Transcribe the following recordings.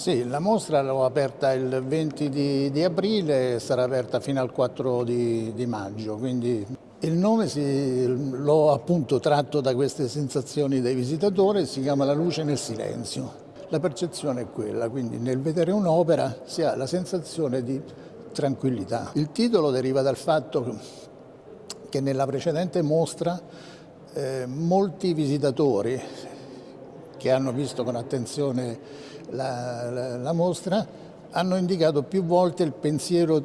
Sì, la mostra l'ho aperta il 20 di, di, aprile e sarà aperta fino al 4 di, di maggio, quindi il nome l'ho appunto tratto da queste sensazioni dei visitatori, si chiama La luce nel silenzio. La percezione è quella, quindi nel vedere un'opera si ha la sensazione di tranquillità. Il titolo deriva dal fatto che nella precedente mostra eh, molti visitatori che hanno visto con attenzione la, la, la mostra hanno indicato più volte il pensiero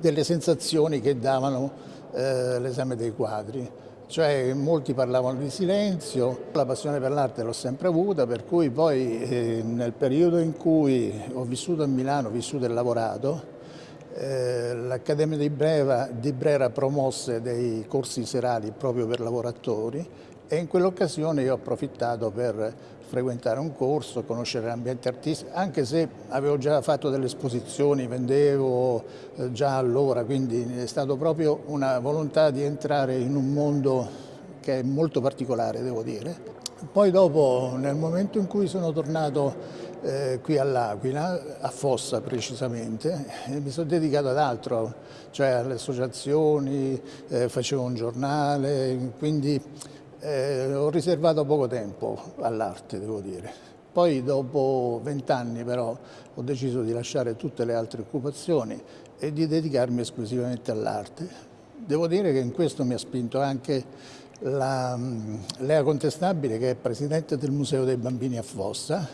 delle sensazioni che davano eh, l'esame dei quadri. Cioè molti parlavano di silenzio, la passione per l'arte l'ho sempre avuta, per cui poi eh, nel periodo in cui ho vissuto a Milano, ho vissuto e lavorato, eh, l'Accademia di, di Brera promosse dei corsi serali proprio per lavoratori e in quell'occasione io ho approfittato per frequentare un corso, conoscere l'ambiente artistico, anche se avevo già fatto delle esposizioni, vendevo eh, già allora, quindi è stata proprio una volontà di entrare in un mondo che è molto particolare, devo dire. Poi dopo, nel momento in cui sono tornato eh, qui all'Aquila, a Fossa precisamente, mi sono dedicato ad altro, cioè alle associazioni, eh, facevo un giornale, quindi eh, ho riservato poco tempo all'arte, devo dire. Poi dopo vent'anni però ho deciso di lasciare tutte le altre occupazioni e di dedicarmi esclusivamente all'arte. Devo dire che in questo mi ha spinto anche la, Lea Contestabile che è presidente del Museo dei Bambini a Fossa